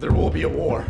There will be a war.